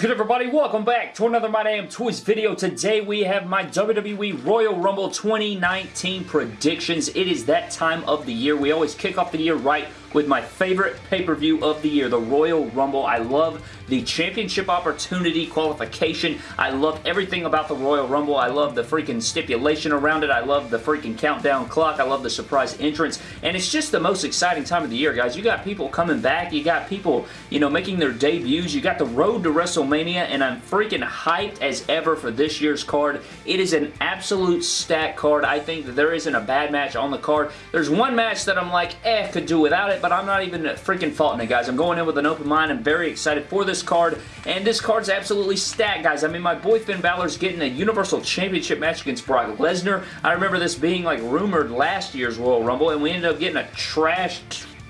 good everybody? Welcome back to another My Damn Toys video. Today we have my WWE Royal Rumble 2019 predictions. It is that time of the year. We always kick off the year right with my favorite pay-per-view of the year, the Royal Rumble. I love the championship opportunity qualification. I love everything about the Royal Rumble. I love the freaking stipulation around it. I love the freaking countdown clock. I love the surprise entrance. And it's just the most exciting time of the year, guys. You got people coming back. You got people, you know, making their debuts. You got the road to WrestleMania, and I'm freaking hyped as ever for this year's card. It is an absolute stack card. I think that there isn't a bad match on the card. There's one match that I'm like, eh, could do without it, but I'm not even freaking faulting it, guys. I'm going in with an open mind. I'm very excited for this card, and this card's absolutely stacked, guys. I mean, my boy Finn Balor's getting a Universal Championship match against Brock Lesnar. I remember this being, like, rumored last year's Royal Rumble, and we ended up getting a trash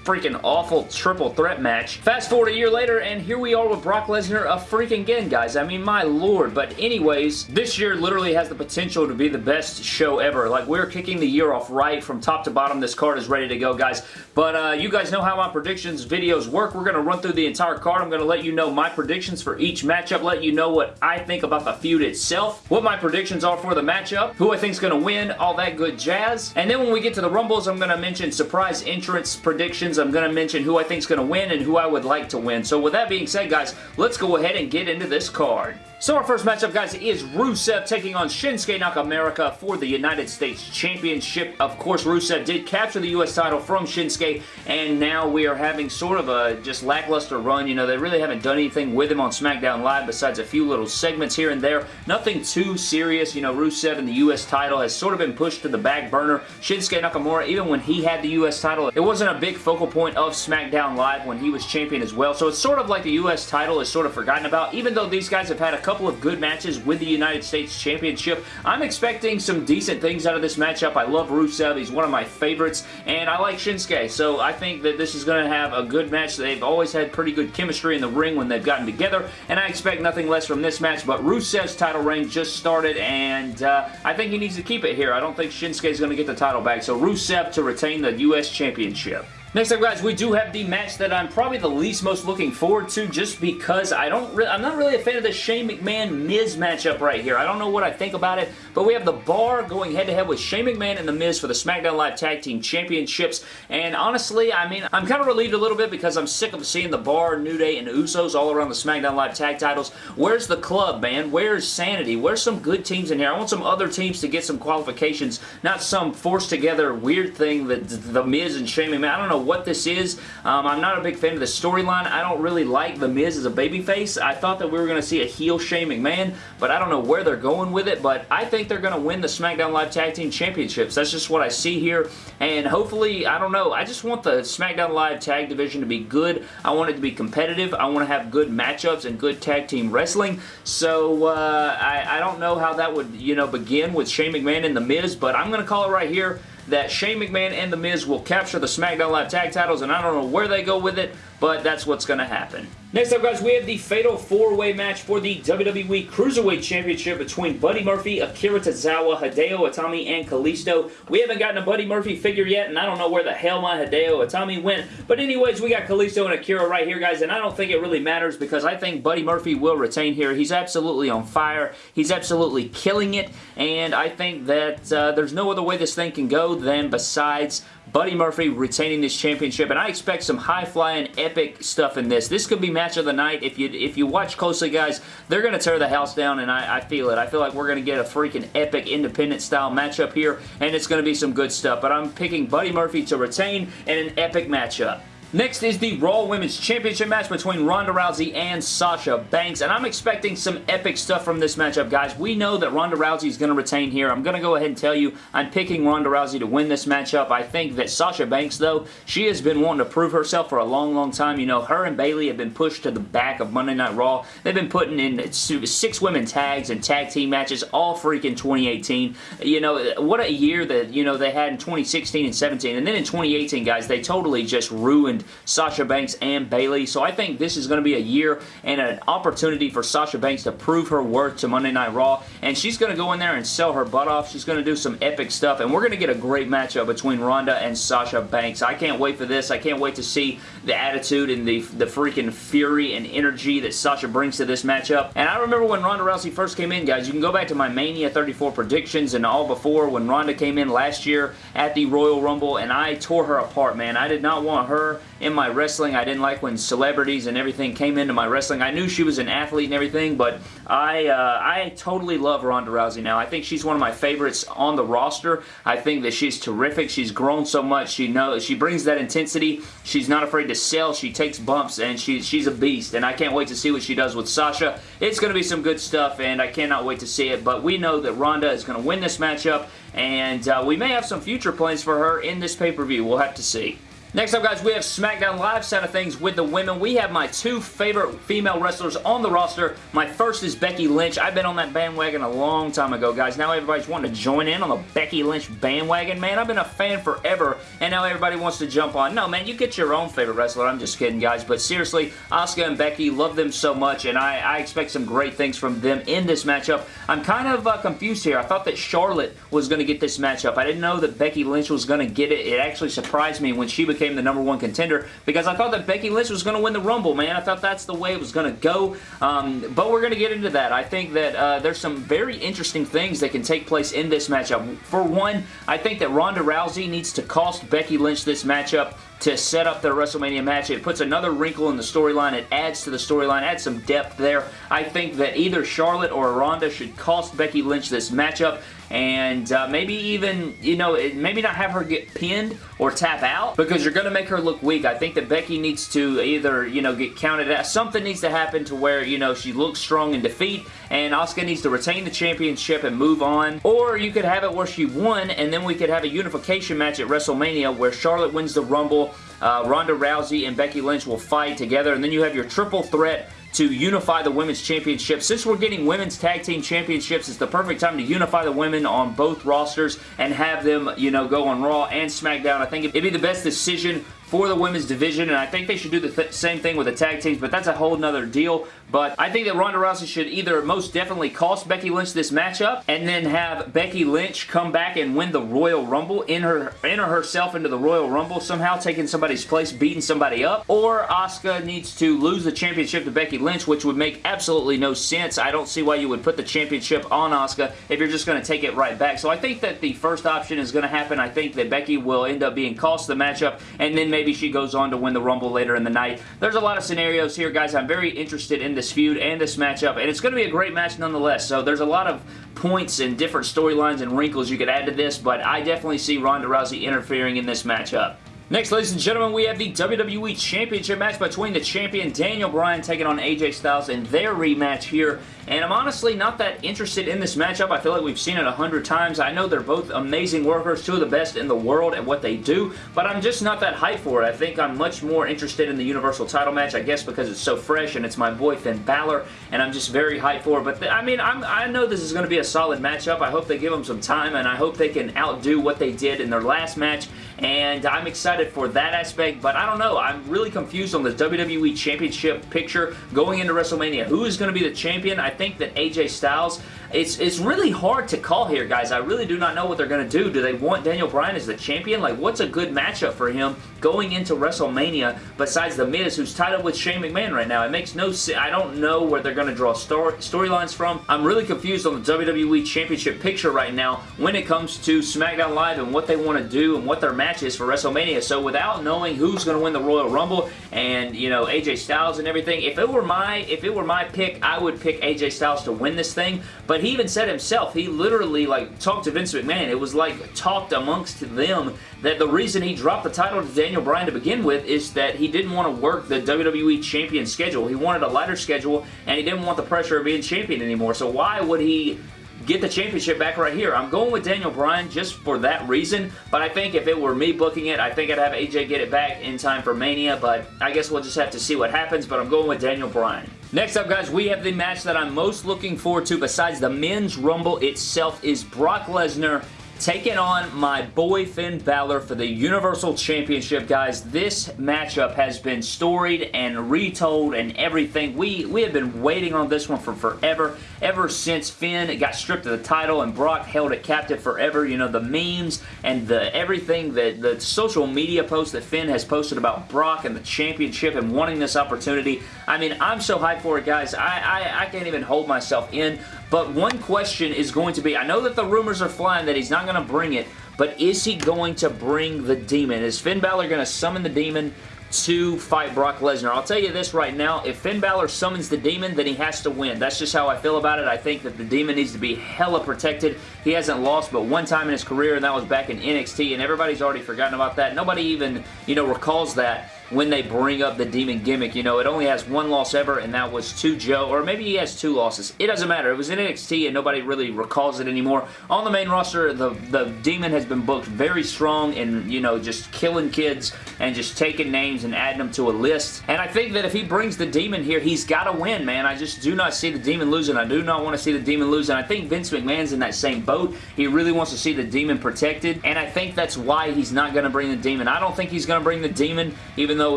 freaking awful triple threat match. Fast forward a year later, and here we are with Brock Lesnar a freaking again, guys. I mean, my lord. But anyways, this year literally has the potential to be the best show ever. Like, we're kicking the year off right from top to bottom. This card is ready to go, guys. But uh, you guys know how my predictions videos work. We're going to run through the entire card. I'm going to let you know my predictions for each matchup, let you know what I think about the feud itself, what my predictions are for the matchup, who I think is going to win, all that good jazz. And then when we get to the Rumbles, I'm going to mention surprise entrance predictions I'm going to mention who I think is going to win and who I would like to win. So with that being said, guys, let's go ahead and get into this card. So our first matchup, guys, is Rusev taking on Shinsuke Nakamura for the United States Championship. Of course, Rusev did capture the U.S. title from Shinsuke, and now we are having sort of a just lackluster run. You know, they really haven't done anything with him on SmackDown Live besides a few little segments here and there. Nothing too serious. You know, Rusev and the U.S. title has sort of been pushed to the back burner. Shinsuke Nakamura, even when he had the U.S. title, it wasn't a big focal point of SmackDown Live when he was champion as well. So it's sort of like the U.S. title is sort of forgotten about, even though these guys have had a couple of good matches with the United States Championship. I'm expecting some decent things out of this matchup. I love Rusev. He's one of my favorites, and I like Shinsuke, so I think that this is going to have a good match. They've always had pretty good chemistry in the ring when they've gotten together, and I expect nothing less from this match, but Rusev's title reign just started, and uh, I think he needs to keep it here. I don't think Shinsuke is going to get the title back, so Rusev to retain the U.S. Championship. Next up, guys, we do have the match that I'm probably the least most looking forward to just because I don't I'm not really a fan of the Shane McMahon-Miz matchup right here. I don't know what I think about it, but we have the Bar going head-to-head -head with Shane McMahon and The Miz for the SmackDown Live Tag Team Championships, and honestly, I mean, I'm kind of relieved a little bit because I'm sick of seeing the Bar, New Day, and Usos all around the SmackDown Live Tag titles. Where's the club, man? Where's Sanity? Where's some good teams in here? I want some other teams to get some qualifications, not some forced together weird thing that The Miz and Shane McMahon, I don't know what this is. Um, I'm not a big fan of the storyline. I don't really like The Miz as a babyface. I thought that we were going to see a heel Shane McMahon, but I don't know where they're going with it, but I think they're going to win the SmackDown Live Tag Team Championships. That's just what I see here, and hopefully, I don't know, I just want the SmackDown Live Tag Division to be good. I want it to be competitive. I want to have good matchups and good tag team wrestling, so uh, I, I don't know how that would, you know, begin with Shane McMahon and The Miz, but I'm going to call it right here that Shane McMahon and The Miz will capture the SmackDown Live Tag titles, and I don't know where they go with it, but that's what's going to happen. Next up, guys, we have the Fatal 4-Way match for the WWE Cruiserweight Championship between Buddy Murphy, Akira Tozawa, Hideo Itami, and Kalisto. We haven't gotten a Buddy Murphy figure yet, and I don't know where the hell my Hideo Itami went. But anyways, we got Kalisto and Akira right here, guys, and I don't think it really matters because I think Buddy Murphy will retain here. He's absolutely on fire. He's absolutely killing it, and I think that uh, there's no other way this thing can go than besides Buddy Murphy retaining this championship, and I expect some high-flying, epic stuff in this. This could be match of the night. If you if you watch closely, guys, they're going to tear the house down, and I, I feel it. I feel like we're going to get a freaking epic independent-style matchup here, and it's going to be some good stuff, but I'm picking Buddy Murphy to retain in an epic matchup. Next is the Raw Women's Championship match between Ronda Rousey and Sasha Banks, and I'm expecting some epic stuff from this matchup, guys. We know that Ronda Rousey is going to retain here. I'm going to go ahead and tell you I'm picking Ronda Rousey to win this matchup. I think that Sasha Banks, though, she has been wanting to prove herself for a long, long time. You know, her and Bayley have been pushed to the back of Monday Night Raw. They've been putting in six women tags and tag team matches all freaking 2018. You know, what a year that, you know, they had in 2016 and 17, and then in 2018, guys, they totally just ruined Sasha Banks and Bayley. So I think this is going to be a year and an opportunity for Sasha Banks to prove her worth to Monday Night Raw. And she's going to go in there and sell her butt off. She's going to do some epic stuff. And we're going to get a great matchup between Ronda and Sasha Banks. I can't wait for this. I can't wait to see the attitude and the, the freaking fury and energy that Sasha brings to this matchup. And I remember when Ronda Rousey first came in, guys. You can go back to my Mania 34 predictions and all before when Ronda came in last year at the Royal Rumble and I tore her apart, man. I did not want her in my wrestling. I didn't like when celebrities and everything came into my wrestling. I knew she was an athlete and everything, but I, uh, I totally love Ronda Rousey now. I think she's one of my favorites on the roster. I think that she's terrific. She's grown so much. She knows she brings that intensity. She's not afraid to sell. She takes bumps, and she, she's a beast, and I can't wait to see what she does with Sasha. It's going to be some good stuff, and I cannot wait to see it, but we know that Ronda is going to win this matchup, and uh, we may have some future plans for her in this pay-per-view. We'll have to see. Next up, guys, we have SmackDown Live side of things with the women. We have my two favorite female wrestlers on the roster. My first is Becky Lynch. I've been on that bandwagon a long time ago, guys. Now everybody's wanting to join in on the Becky Lynch bandwagon. Man, I've been a fan forever, and now everybody wants to jump on. No, man, you get your own favorite wrestler. I'm just kidding, guys. But seriously, Asuka and Becky, love them so much, and I, I expect some great things from them in this matchup. I'm kind of uh, confused here. I thought that Charlotte was going to get this matchup. I didn't know that Becky Lynch was going to get it. It actually surprised me when she became became the number one contender because I thought that Becky Lynch was going to win the Rumble, man. I thought that's the way it was going to go, um, but we're going to get into that. I think that uh, there's some very interesting things that can take place in this matchup. For one, I think that Ronda Rousey needs to cost Becky Lynch this matchup to set up their WrestleMania match. It puts another wrinkle in the storyline. It adds to the storyline, adds some depth there. I think that either Charlotte or Ronda should cost Becky Lynch this matchup and uh, maybe even, you know, maybe not have her get pinned or tap out because you're going to make her look weak. I think that Becky needs to either, you know, get counted out. Something needs to happen to where, you know, she looks strong in defeat and Asuka needs to retain the championship and move on. Or you could have it where she won and then we could have a unification match at WrestleMania where Charlotte wins the Rumble, uh, Ronda Rousey and Becky Lynch will fight together and then you have your triple threat to unify the women's championship. Since we're getting women's tag team championships, it's the perfect time to unify the women on both rosters and have them, you know, go on Raw and SmackDown. I think it'd be the best decision for the women's division, and I think they should do the th same thing with the tag teams, but that's a whole nother deal. But I think that Ronda Rousey should either most definitely cost Becky Lynch this matchup, and then have Becky Lynch come back and win the Royal Rumble, in enter, enter herself into the Royal Rumble, somehow taking somebody's place, beating somebody up, or Asuka needs to lose the championship to Becky Lynch, which would make absolutely no sense. I don't see why you would put the championship on Asuka if you're just going to take it right back. So I think that the first option is going to happen. I think that Becky will end up being cost the matchup, and then maybe maybe she goes on to win the Rumble later in the night. There's a lot of scenarios here, guys. I'm very interested in this feud and this matchup, and it's going to be a great match nonetheless. So there's a lot of points and different storylines and wrinkles you could add to this, but I definitely see Ronda Rousey interfering in this matchup. Next, ladies and gentlemen, we have the WWE Championship match between the champion Daniel Bryan taking on AJ Styles in their rematch here. And I'm honestly not that interested in this matchup. I feel like we've seen it a hundred times. I know they're both amazing workers, two of the best in the world at what they do, but I'm just not that hyped for it. I think I'm much more interested in the Universal title match, I guess because it's so fresh and it's my boy Finn Balor, and I'm just very hyped for it. But I mean, I'm, I know this is going to be a solid matchup. I hope they give them some time, and I hope they can outdo what they did in their last match, and I'm excited for that aspect, but I don't know. I'm really confused on the WWE Championship picture going into WrestleMania. Who is going to be the champion? I think that AJ Styles it's, it's really hard to call here, guys. I really do not know what they're going to do. Do they want Daniel Bryan as the champion? Like, what's a good matchup for him going into WrestleMania besides The Miz, who's tied up with Shane McMahon right now? It makes no sense. I don't know where they're going to draw storylines from. I'm really confused on the WWE Championship picture right now when it comes to SmackDown Live and what they want to do and what their match is for WrestleMania. So without knowing who's going to win the Royal Rumble and, you know, AJ Styles and everything, if it were my if it were my pick, I would pick AJ Styles to win this thing. But but he even said himself, he literally like talked to Vince McMahon. It was like talked amongst them that the reason he dropped the title to Daniel Bryan to begin with is that he didn't want to work the WWE champion schedule. He wanted a lighter schedule and he didn't want the pressure of being champion anymore. So why would he get the championship back right here. I'm going with Daniel Bryan just for that reason, but I think if it were me booking it, I think I'd have AJ get it back in time for Mania, but I guess we'll just have to see what happens, but I'm going with Daniel Bryan. Next up, guys, we have the match that I'm most looking forward to besides the men's Rumble itself is Brock Lesnar taking on my boy Finn Balor for the Universal Championship, guys. This matchup has been storied and retold and everything. We, we have been waiting on this one for forever, ever since Finn got stripped of the title and Brock held it captive forever. You know, the memes and the everything, that the social media posts that Finn has posted about Brock and the championship and wanting this opportunity. I mean, I'm so hyped for it, guys. I, I, I can't even hold myself in. But one question is going to be, I know that the rumors are flying that he's not going to bring it, but is he going to bring the demon? Is Finn Balor going to summon the demon to fight Brock Lesnar. I'll tell you this right now, if Finn Balor summons the Demon, then he has to win. That's just how I feel about it. I think that the Demon needs to be hella protected. He hasn't lost but one time in his career, and that was back in NXT, and everybody's already forgotten about that. Nobody even, you know, recalls that when they bring up the Demon gimmick. You know, it only has one loss ever, and that was to Joe, or maybe he has two losses. It doesn't matter. It was in NXT, and nobody really recalls it anymore. On the main roster, the, the Demon has been booked very strong and, you know, just killing kids and just taking names and adding them to a list. And I think that if he brings the Demon here, he's got to win, man. I just do not see the Demon losing. I do not want to see the Demon losing. I think Vince McMahon's in that same boat. He really wants to see the Demon protected, and I think that's why he's not going to bring the Demon. I don't think he's going to bring the Demon, even though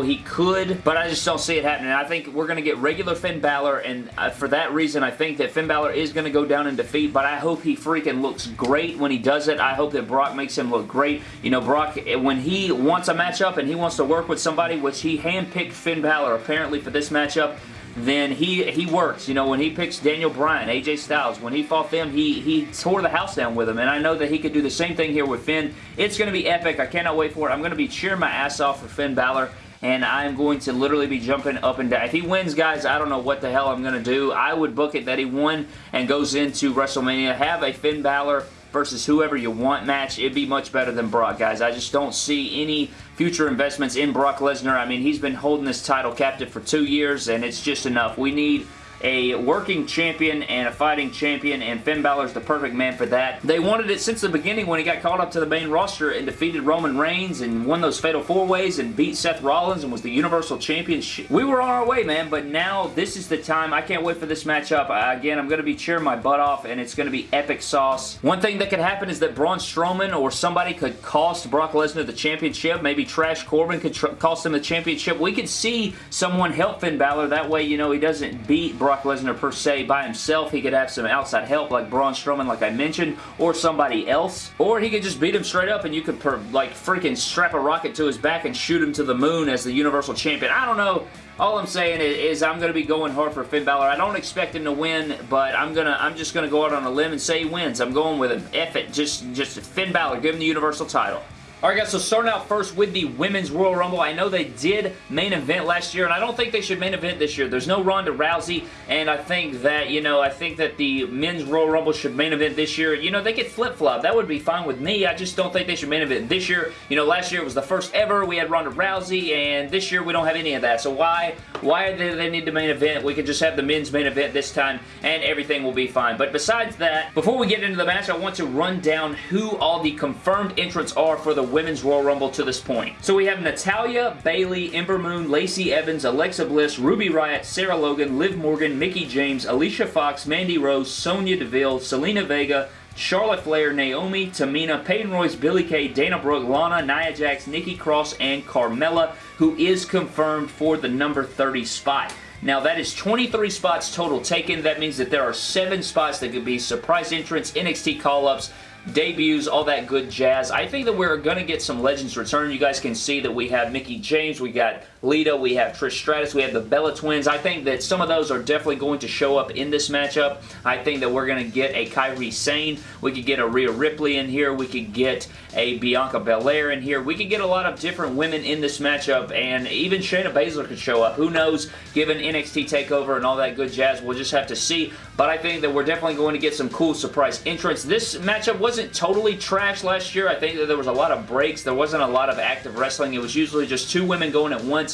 he could, but I just don't see it happening. I think we're going to get regular Finn Balor, and uh, for that reason, I think that Finn Balor is going to go down in defeat, but I hope he freaking looks great when he does it. I hope that Brock makes him look great. You know, Brock, eh, when he wants a matchup and he wants to work with somebody, which he handpicked Finn Balor apparently for this matchup, then he he works. You know, when he picks Daniel Bryan, AJ Styles, when he fought them, he, he tore the house down with them, and I know that he could do the same thing here with Finn. It's going to be epic. I cannot wait for it. I'm going to be cheering my ass off for Finn Balor, and I'm going to literally be jumping up and down. If he wins, guys, I don't know what the hell I'm going to do. I would book it that he won and goes into WrestleMania. Have a Finn Balor versus whoever you want match, it'd be much better than Brock, guys. I just don't see any future investments in Brock Lesnar. I mean, he's been holding this title captive for two years, and it's just enough. We need a working champion and a fighting champion, and Finn Balor's the perfect man for that. They wanted it since the beginning when he got called up to the main roster and defeated Roman Reigns and won those Fatal 4-Ways and beat Seth Rollins and was the Universal Champion. We were on our way, man, but now this is the time. I can't wait for this matchup. Again, I'm going to be cheering my butt off, and it's going to be epic sauce. One thing that could happen is that Braun Strowman or somebody could cost Brock Lesnar the championship. Maybe Trash Corbin could cost him the championship. We could see someone help Finn Balor. That way, you know, he doesn't beat Brock Brock Lesnar per se by himself. He could have some outside help like Braun Strowman like I mentioned or somebody else. Or he could just beat him straight up and you could like freaking strap a rocket to his back and shoot him to the moon as the Universal Champion. I don't know. All I'm saying is, is I'm going to be going hard for Finn Balor. I don't expect him to win, but I'm gonna I'm just going to go out on a limb and say he wins. I'm going with an F it. Just, just Finn Balor. Give him the Universal title. Alright guys, so starting out first with the Women's Royal Rumble. I know they did main event last year, and I don't think they should main event this year. There's no Ronda Rousey, and I think that, you know, I think that the Men's Royal Rumble should main event this year. You know, they could flip-flop. That would be fine with me. I just don't think they should main event this year. You know, last year it was the first ever. We had Ronda Rousey, and this year we don't have any of that. So why, why do they need to main event? We could just have the men's main event this time, and everything will be fine. But besides that, before we get into the match, I want to run down who all the confirmed entrants are for the Women's Royal Rumble to this point. So we have Natalya, Bayley, Ember Moon, Lacey Evans, Alexa Bliss, Ruby Riot, Sarah Logan, Liv Morgan, Mickie James, Alicia Fox, Mandy Rose, Sonya Deville, Zelina Vega, Charlotte Flair, Naomi, Tamina, Peyton Royce, Billie Kay, Dana Brooke, Lana, Nia Jax, Nikki Cross, and Carmella, who is confirmed for the number 30 spot. Now that is 23 spots total taken. That means that there are 7 spots that could be surprise entrants, NXT call-ups, debuts, all that good jazz. I think that we're going to get some Legends return. You guys can see that we have Mickie James, we got Lita, we have Trish Stratus, we have the Bella Twins. I think that some of those are definitely going to show up in this matchup. I think that we're going to get a Kairi Sane. We could get a Rhea Ripley in here. We could get a Bianca Belair in here. We could get a lot of different women in this matchup, and even Shayna Baszler could show up. Who knows, given NXT TakeOver and all that good jazz, we'll just have to see. But I think that we're definitely going to get some cool surprise entrants. This matchup wasn't totally trash last year. I think that there was a lot of breaks. There wasn't a lot of active wrestling. It was usually just two women going at once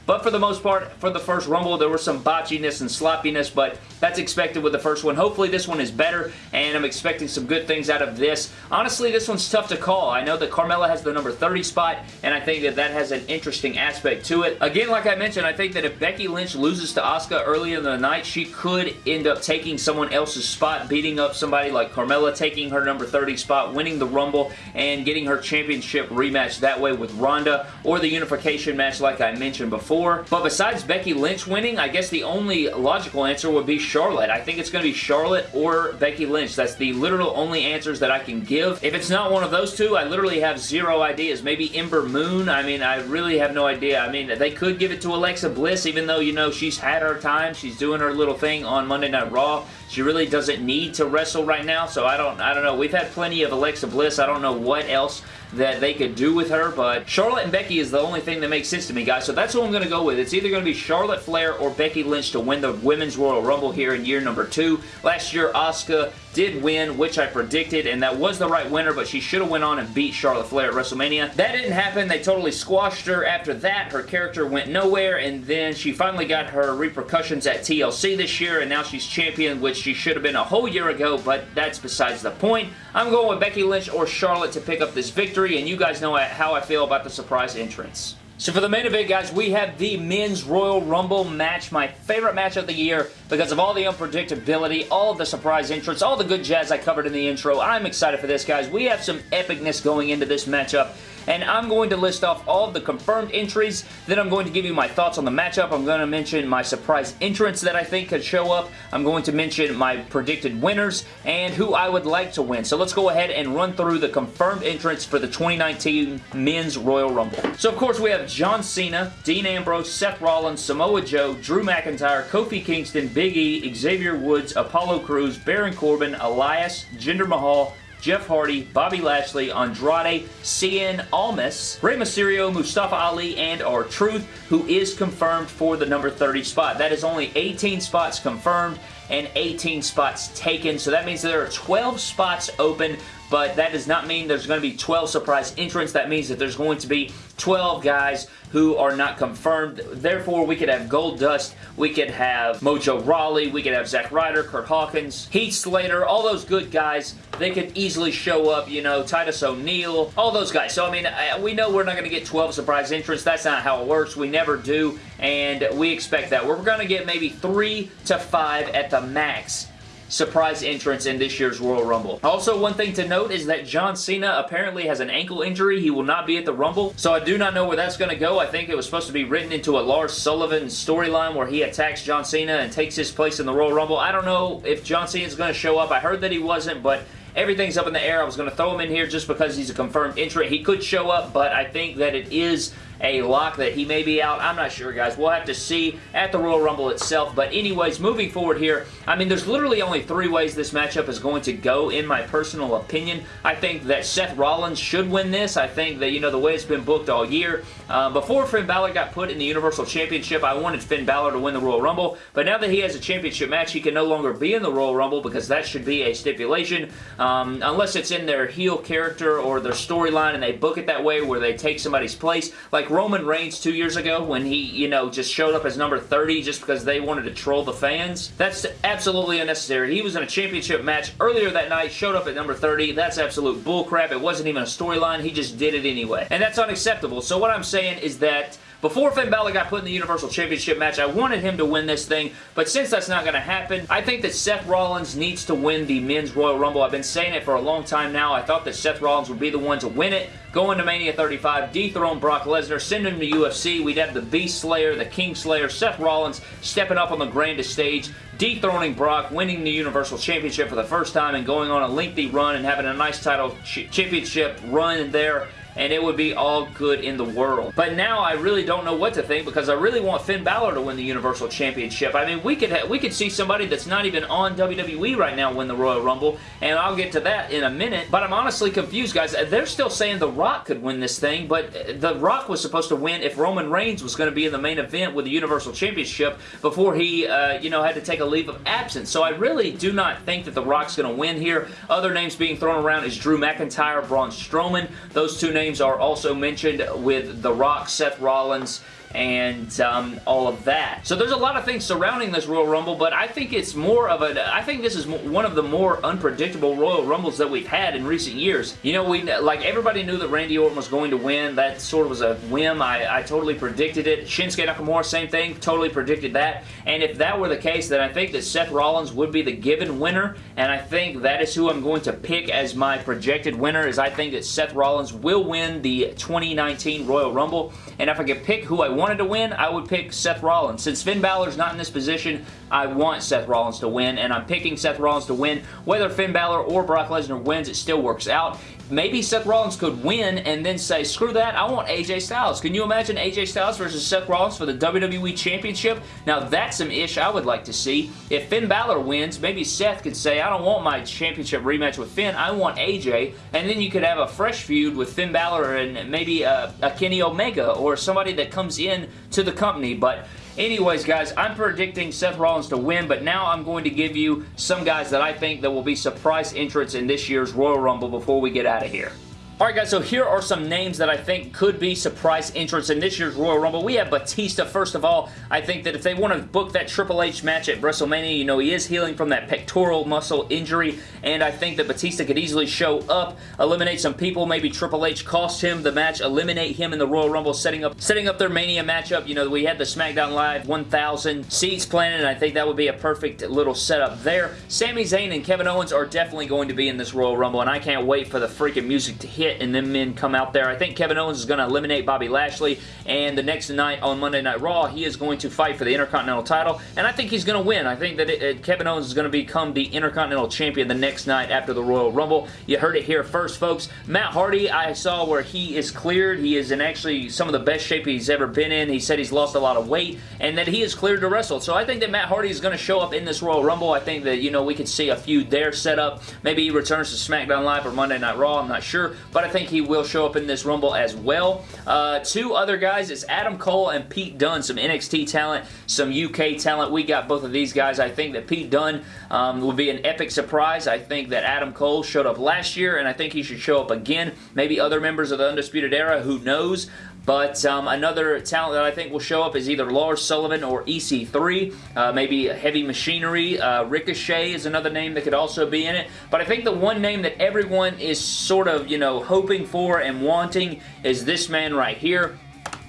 but for the most part, for the first Rumble, there was some botchiness and sloppiness, but that's expected with the first one. Hopefully this one is better, and I'm expecting some good things out of this. Honestly, this one's tough to call. I know that Carmella has the number 30 spot, and I think that that has an interesting aspect to it. Again, like I mentioned, I think that if Becky Lynch loses to Asuka early in the night, she could end up taking someone else's spot, beating up somebody like Carmella, taking her number 30 spot, winning the Rumble, and getting her championship rematch that way with Ronda, or the unification match like I mentioned before. But besides Becky Lynch winning, I guess the only logical answer would be Charlotte. I think it's going to be Charlotte or Becky Lynch. That's the literal only answers that I can give. If it's not one of those two, I literally have zero ideas. Maybe Ember Moon. I mean, I really have no idea. I mean, they could give it to Alexa Bliss, even though, you know, she's had her time. She's doing her little thing on Monday Night Raw. She really doesn't need to wrestle right now, so I don't, I don't know. We've had plenty of Alexa Bliss. I don't know what else that they could do with her, but Charlotte and Becky is the only thing that makes sense to me, guys, so that's who I'm going to go with. It's either going to be Charlotte Flair or Becky Lynch to win the Women's Royal Rumble here in year number two. Last year, Asuka did win, which I predicted, and that was the right winner, but she should have went on and beat Charlotte Flair at WrestleMania. That didn't happen. They totally squashed her. After that, her character went nowhere, and then she finally got her repercussions at TLC this year, and now she's champion, which she should have been a whole year ago, but that's besides the point. I'm going with Becky Lynch or Charlotte to pick up this victory, and you guys know how I feel about the surprise entrance. So for the main event, guys, we have the Men's Royal Rumble match, my favorite match of the year because of all the unpredictability, all of the surprise entrance, all the good jazz I covered in the intro. I'm excited for this, guys. We have some epicness going into this matchup, and I'm going to list off all of the confirmed entries. Then I'm going to give you my thoughts on the matchup. I'm going to mention my surprise entrance that I think could show up. I'm going to mention my predicted winners and who I would like to win. So let's go ahead and run through the confirmed entrance for the 2019 Men's Royal Rumble. So of course we have John Cena, Dean Ambrose, Seth Rollins, Samoa Joe, Drew McIntyre, Kofi Kingston, Big E, Xavier Woods, Apollo Crews, Baron Corbin, Elias, Jinder Mahal, Jeff Hardy, Bobby Lashley, Andrade, Cien Almas, Rey Mysterio, Mustafa Ali, and R-Truth, who is confirmed for the number 30 spot. That is only 18 spots confirmed and 18 spots taken, so that means there are 12 spots open but that does not mean there's going to be 12 surprise entrants. That means that there's going to be 12 guys who are not confirmed. Therefore, we could have Goldust, we could have Mojo Rawley, we could have Zack Ryder, Kurt Hawkins, Heath Slater, all those good guys. They could easily show up, you know, Titus O'Neil, all those guys. So, I mean, we know we're not going to get 12 surprise entrants. That's not how it works. We never do, and we expect that. We're going to get maybe 3 to 5 at the max surprise entrance in this year's Royal Rumble. Also, one thing to note is that John Cena apparently has an ankle injury. He will not be at the Rumble, so I do not know where that's going to go. I think it was supposed to be written into a Lars Sullivan storyline where he attacks John Cena and takes his place in the Royal Rumble. I don't know if John Cena is going to show up. I heard that he wasn't, but everything's up in the air. I was going to throw him in here just because he's a confirmed entrant. He could show up, but I think that it is a lock that he may be out. I'm not sure, guys. We'll have to see at the Royal Rumble itself. But anyways, moving forward here, I mean, there's literally only three ways this matchup is going to go, in my personal opinion. I think that Seth Rollins should win this. I think that, you know, the way it's been booked all year. Uh, before Finn Balor got put in the Universal Championship, I wanted Finn Balor to win the Royal Rumble. But now that he has a championship match, he can no longer be in the Royal Rumble because that should be a stipulation. Um, unless it's in their heel character or their storyline and they book it that way where they take somebody's place. Like Roman Reigns two years ago when he, you know, just showed up as number 30 just because they wanted to troll the fans. That's absolutely unnecessary. He was in a championship match earlier that night, showed up at number 30. That's absolute bullcrap. It wasn't even a storyline. He just did it anyway. And that's unacceptable. So what I'm saying is that before Finn Balor got put in the Universal Championship match, I wanted him to win this thing, but since that's not going to happen, I think that Seth Rollins needs to win the Men's Royal Rumble. I've been saying it for a long time now. I thought that Seth Rollins would be the one to win it, go into Mania 35, dethrone Brock Lesnar, send him to UFC. We'd have the Beast Slayer, the King Slayer, Seth Rollins stepping up on the grandest stage, dethroning Brock, winning the Universal Championship for the first time, and going on a lengthy run and having a nice title championship run there and it would be all good in the world. But now I really don't know what to think because I really want Finn Balor to win the Universal Championship. I mean, we could we could see somebody that's not even on WWE right now win the Royal Rumble, and I'll get to that in a minute. But I'm honestly confused, guys. They're still saying The Rock could win this thing, but The Rock was supposed to win if Roman Reigns was going to be in the main event with the Universal Championship before he, uh, you know, had to take a leave of absence. So I really do not think that The Rock's going to win here. Other names being thrown around is Drew McIntyre, Braun Strowman. Those two names names are also mentioned with The Rock, Seth Rollins, and um, all of that. So there's a lot of things surrounding this Royal Rumble, but I think it's more of a, I think this is one of the more unpredictable Royal Rumbles that we've had in recent years. You know, we like everybody knew that Randy Orton was going to win. That sort of was a whim. I, I totally predicted it. Shinsuke Nakamura, same thing. Totally predicted that. And if that were the case, then I think that Seth Rollins would be the given winner, and I think that is who I'm going to pick as my projected winner, is I think that Seth Rollins will win the 2019 Royal Rumble, and if I could pick who I wanted to win, I would pick Seth Rollins. Since Finn Balor's not in this position, I want Seth Rollins to win, and I'm picking Seth Rollins to win. Whether Finn Balor or Brock Lesnar wins, it still works out. Maybe Seth Rollins could win and then say, screw that, I want AJ Styles. Can you imagine AJ Styles versus Seth Rollins for the WWE Championship? Now that's some ish I would like to see. If Finn Balor wins, maybe Seth could say, I don't want my championship rematch with Finn, I want AJ, and then you could have a fresh feud with Finn Balor and maybe a, a Kenny Omega or somebody that comes in to the company, but Anyways, guys, I'm predicting Seth Rollins to win, but now I'm going to give you some guys that I think that will be surprise entrants in this year's Royal Rumble before we get out of here. Alright guys, so here are some names that I think could be surprise entrants in this year's Royal Rumble. We have Batista, first of all. I think that if they want to book that Triple H match at WrestleMania, you know, he is healing from that pectoral muscle injury, and I think that Batista could easily show up, eliminate some people, maybe Triple H cost him the match, eliminate him in the Royal Rumble, setting up setting up their Mania matchup. You know, we had the SmackDown Live 1,000 seats planned, and I think that would be a perfect little setup there. Sami Zayn and Kevin Owens are definitely going to be in this Royal Rumble, and I can't wait for the freaking music to hit and then men come out there. I think Kevin Owens is going to eliminate Bobby Lashley, and the next night on Monday Night Raw, he is going to fight for the Intercontinental title, and I think he's going to win. I think that it, it, Kevin Owens is going to become the Intercontinental Champion the next night after the Royal Rumble. You heard it here first, folks. Matt Hardy, I saw where he is cleared. He is in actually some of the best shape he's ever been in. He said he's lost a lot of weight, and that he is cleared to wrestle. So I think that Matt Hardy is going to show up in this Royal Rumble. I think that, you know, we could see a feud there set up. Maybe he returns to SmackDown Live or Monday Night Raw. I'm not sure, but I think he will show up in this Rumble as well. Uh, two other guys, it's Adam Cole and Pete Dunne, some NXT talent, some UK talent. We got both of these guys. I think that Pete Dunne um, will be an epic surprise. I think that Adam Cole showed up last year, and I think he should show up again. Maybe other members of the Undisputed Era, who knows? But um, another talent that I think will show up is either Lars Sullivan or EC3. Uh, maybe Heavy Machinery. Uh, Ricochet is another name that could also be in it. But I think the one name that everyone is sort of, you know, hoping for and wanting is this man right here.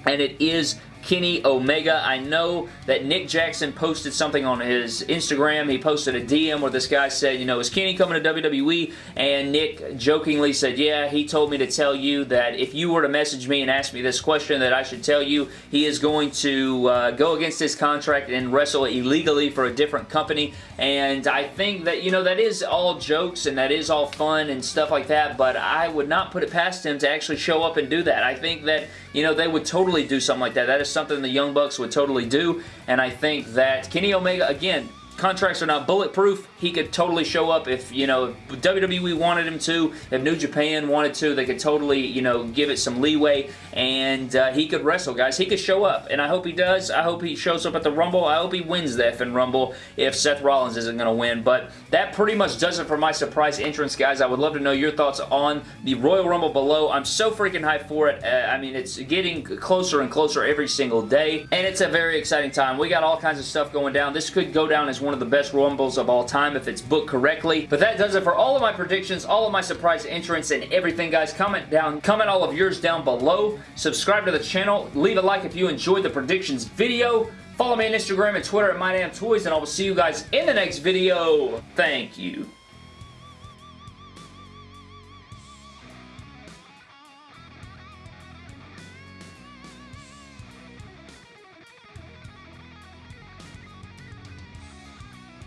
And it is Kenny Omega. I know that Nick Jackson posted something on his Instagram. He posted a DM where this guy said, you know, is Kenny coming to WWE? And Nick jokingly said, yeah, he told me to tell you that if you were to message me and ask me this question that I should tell you, he is going to uh, go against his contract and wrestle illegally for a different company. And I think that, you know, that is all jokes and that is all fun and stuff like that, but I would not put it past him to actually show up and do that. I think that, you know, they would totally do something like that. That is something the Young Bucks would totally do, and I think that Kenny Omega, again, contracts are not bulletproof. He could totally show up if, you know, WWE wanted him to, if New Japan wanted to, they could totally, you know, give it some leeway, and uh, he could wrestle, guys. He could show up, and I hope he does. I hope he shows up at the Rumble. I hope he wins the effing Rumble if Seth Rollins isn't going to win, but that pretty much does it for my surprise entrance, guys. I would love to know your thoughts on the Royal Rumble below. I'm so freaking hyped for it. Uh, I mean, it's getting closer and closer every single day, and it's a very exciting time. We got all kinds of stuff going down. This could go down as one of the best Rumbles of all time if it's booked correctly. But that does it for all of my predictions, all of my surprise entrants, and everything, guys. Comment down, comment all of yours down below. Subscribe to the channel. Leave a like if you enjoyed the predictions video. Follow me on Instagram and Twitter at MyDamnToys, and I will see you guys in the next video. Thank you.